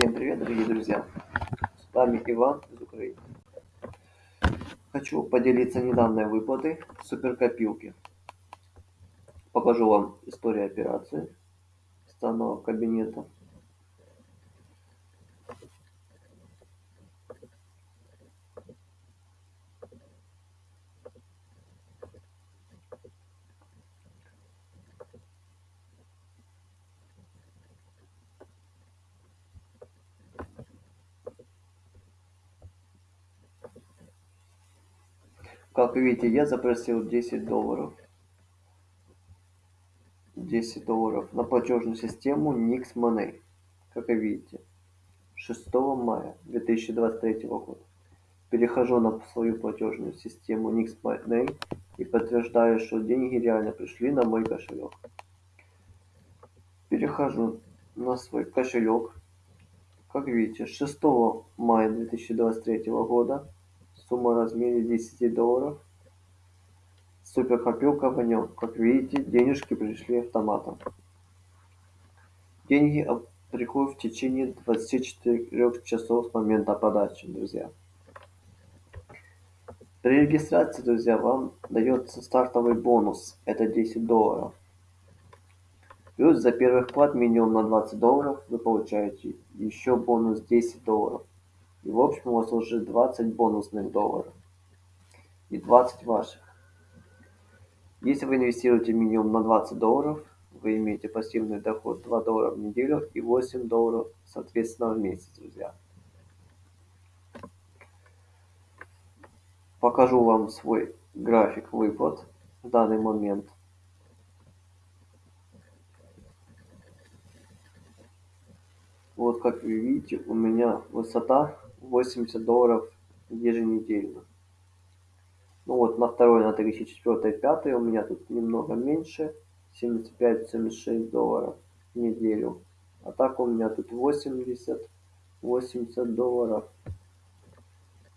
Всем привет, дорогие друзья! С вами Иван из Украины. Хочу поделиться недавней выплатой суперкопилки. Покажу вам историю операции с данного кабинета. Как видите, я запросил 10 долларов. 10 долларов на платежную систему Nix Money. Как вы видите, 6 мая 2023 года. Перехожу на свою платежную систему Nix Money и подтверждаю, что деньги реально пришли на мой кошелек. Перехожу на свой кошелек. Как видите, 6 мая 2023 года Сумма в размере 10 долларов. Суперкопилка в нем. Как видите, денежки пришли автоматом. Деньги приходят в течение 24 часов с момента подачи, друзья. При регистрации, друзья, вам дается стартовый бонус. Это 10 долларов. Плюс за первый вклад минимум на 20 долларов вы получаете еще бонус 10 долларов. И в общем у вас уже 20 бонусных долларов. И 20 ваших. Если вы инвестируете минимум на 20 долларов, вы имеете пассивный доход 2 доллара в неделю и 8 долларов соответственно в месяц, друзья. Покажу вам свой график выплат в данный момент. Вот как вы видите, у меня высота 80 долларов еженедельно. Ну вот на второй, на третий, четвертый, пятый у меня тут немного меньше. 75-76 долларов в неделю. А так у меня тут 80, 80 долларов.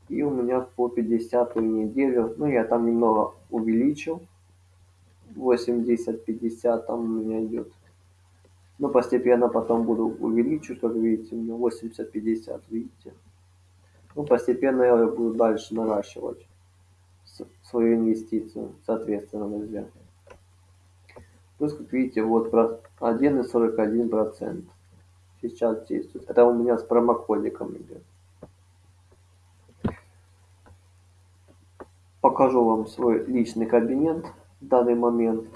И у меня по 50 неделю, ну я там немного увеличил. 80-50 там у меня идет. Но постепенно потом буду увеличивать, как видите, у меня 80-50, видите. Ну, постепенно я буду дальше наращивать свою инвестицию, соответственно, друзья. Плюс, как видите, вот 1,41% сейчас действует. Это у меня с промокодиком идет. Покажу вам свой личный кабинет в данный момент.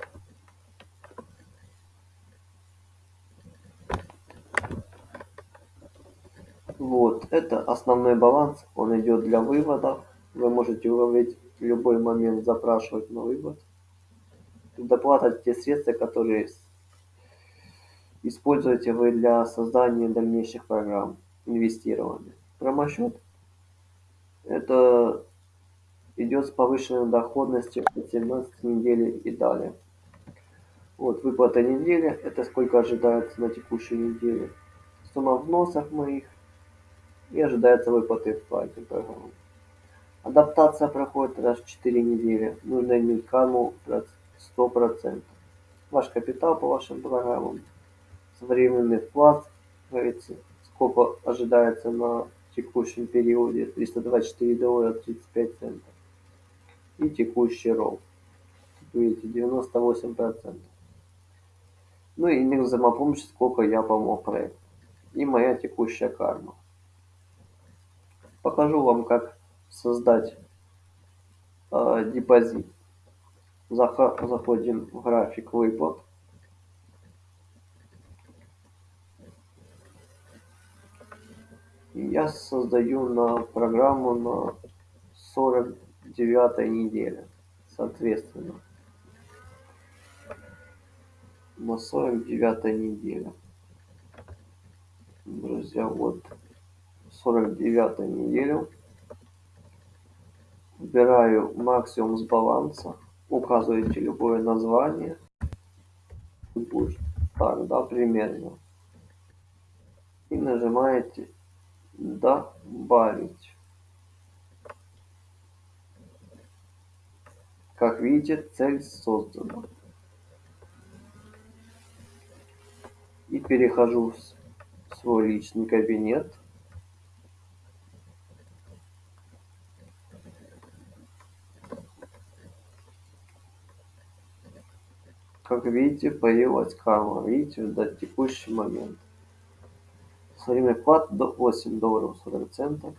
Вот, это основной баланс, он идет для вывода. Вы можете выводить в любой момент, запрашивать на вывод. Доплата те средства, которые используете вы для создания дальнейших программ инвестирования. Промосчет это идет с повышенной доходностью от 17 недели и далее. Вот выплата недели, это сколько ожидается на текущей неделе. Сумма вносов моих и ожидается выплаты в плате программы. Адаптация проходит раз в 4 недели. Нужно иметь карму 100%. Ваш капитал по вашим программам. Современный вклад, сколько ожидается на текущем периоде 324 доллара 35 центов. И текущий ролл. Видите, 98%. Ну и индекс взаимопомощи, сколько я помог проекту. И моя текущая карма. Покажу вам, как создать э, депозит. Заходим в график выплат. Я создаю на программу на 49 неделе, соответственно. На 49 неделе. Друзья, вот 49 неделю. Выбираю максимум с баланса. Указываете любое название. Пусть так, да, примерно. И нажимаете добавить. Как видите, цель создана. И перехожу в свой личный кабинет. Как видите, появилась карма. Видите, до текущий момент. Время вклад до 8 долларов 40 центов.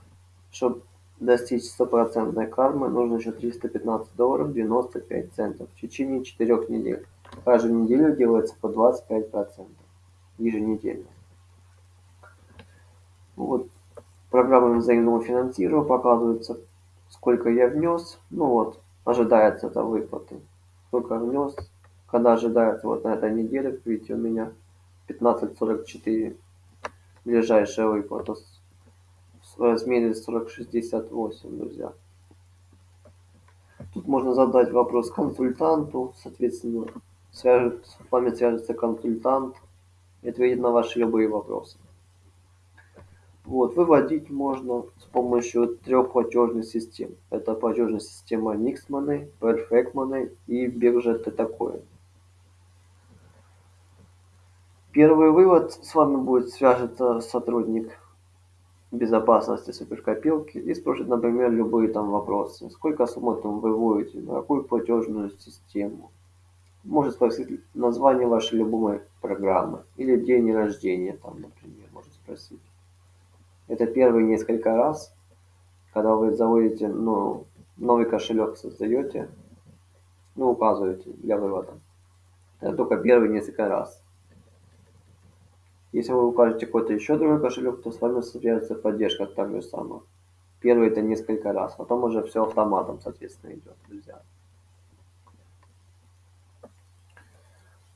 Чтобы достичь стопроцентной кармы, нужно еще 315 долларов 95 центов в течение 4 недель. Каждую неделю делается по 25 процентов еженедельно. Вот программа взаимного финансирования показывается, сколько я внес. Ну вот, ожидается это выплаты. Сколько внес, когда ожидается вот на этой неделе, видите, у меня 15.44 ближайшая выплата в размере 40.68, друзья. Тут можно задать вопрос консультанту, соответственно, свяжет, с вами свяжется консультант и ответит на ваши любые вопросы. Вот, выводить можно с помощью трех платежных систем. Это платежная система Nixmoney, Perfect и биржа Tetacoin. Первый вывод с вами будет свяжется сотрудник безопасности суперкопилки и спросит, например, любые там вопросы. Сколько суммы там вы выводите, на какую платежную систему. Может спросить название вашей любимой программы или день рождения там, например, может спросить. Это первые несколько раз, когда вы заводите, ну, новый кошелек создаете, ну, указываете для вывода. Это только первые несколько раз. Если вы укажете какой-то еще другой кошелек, то с вами свяжется поддержка так же самое. Первый это несколько раз, потом уже все автоматом, соответственно, идет, друзья.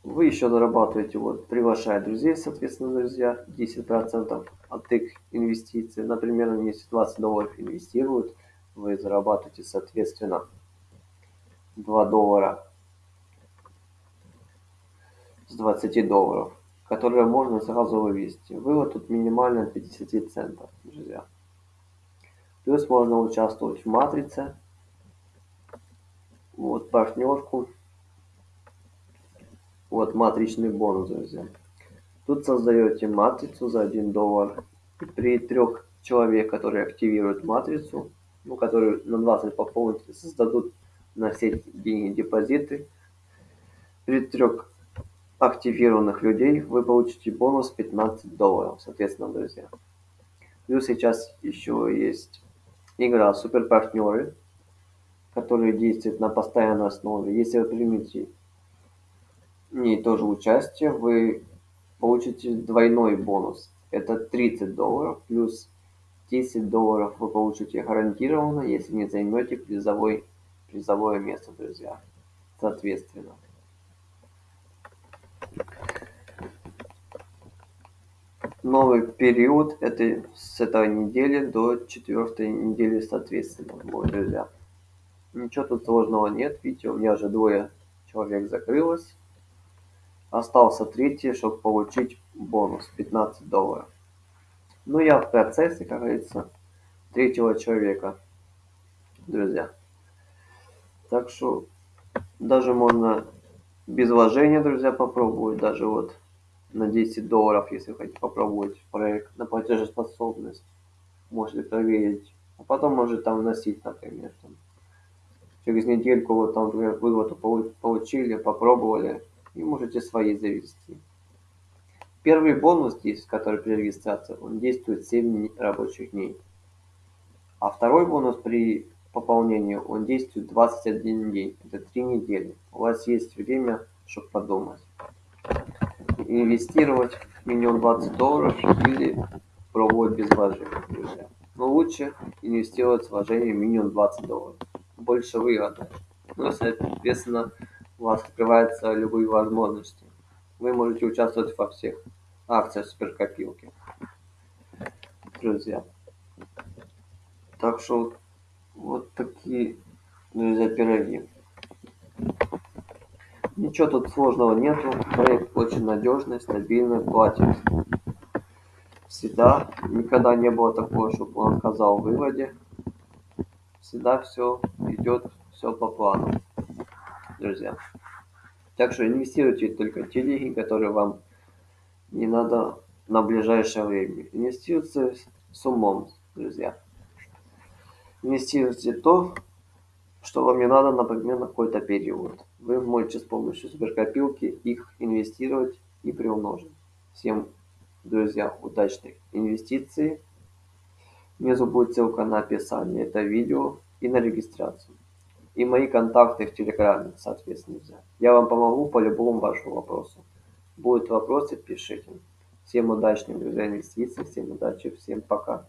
Вы еще зарабатываете, вот, приглашая друзей, соответственно, друзья, 10% от их инвестиций. Например, если 20 долларов инвестируют, вы зарабатываете, соответственно, 2 доллара с 20 долларов которые можно сразу вывести. Вывод тут минимально 50 центов, друзья. Плюс можно участвовать в матрице. Вот партнерку. Вот матричный бонус, друзья. Тут создаете матрицу за 1 доллар. И при трех человек, которые активируют матрицу, ну, которые на 20 пополнить, создадут на все деньги депозиты. При трех активированных людей вы получите бонус 15 долларов, соответственно, друзья. Плюс сейчас еще есть игра Супер Партнеры, которая действует на постоянной основе. Если вы примете в ней тоже участие, вы получите двойной бонус. Это 30 долларов плюс 10 долларов вы получите гарантированно, если не займете призовой, призовое место, друзья. Соответственно. Новый период это с этой недели до четвертой недели соответственно, друзья. Ничего тут сложного нет. Видите, у меня уже двое человек закрылось. Остался третий, чтобы получить бонус 15 долларов. Ну, я в процессе, как говорится, третьего человека, друзья. Так что даже можно без вложения, друзья, попробовать. Даже вот на 10 долларов, если хотите попробовать проект на платежеспособность. Можете проверить. А потом может там вносить, например. Там. Через недельку вот там, например, выплату получили, попробовали. И можете свои завести. Первый бонус здесь, который при регистрации, он действует 7 рабочих дней. А второй бонус при пополнении, он действует 21 день. Это 3 недели. У вас есть время, чтобы подумать инвестировать минимум 20 долларов или пробовать без вложений, друзья. Но лучше инвестировать с вложением минимум 20 долларов. Больше выгоды. Ну, соответственно, у вас открываются любые возможности. Вы можете участвовать во всех акциях суперкопилки. Друзья. Так что вот такие, друзья, пироги. Ничего тут сложного нету. Проект очень надежный, стабильный, платит всегда. Никогда не было такого, чтобы он отказал в выводе. Всегда все идет все по плану, друзья. Так что инвестируйте только те деньги, которые вам не надо на ближайшее время. Инвестируйте с умом, друзья. Инвестируйте то, что вам не надо, например, на какой-то период. Вы можете с помощью суперкопилки их инвестировать и приумножить. Всем, друзья, удачных инвестиций. Внизу будет ссылка на описание этого видео и на регистрацию. И мои контакты в Телеграме, соответственно. Я вам помогу по любому вашему вопросу. Будут вопросы, пишите. Всем удачных, друзья, инвестиций, всем удачи, всем пока.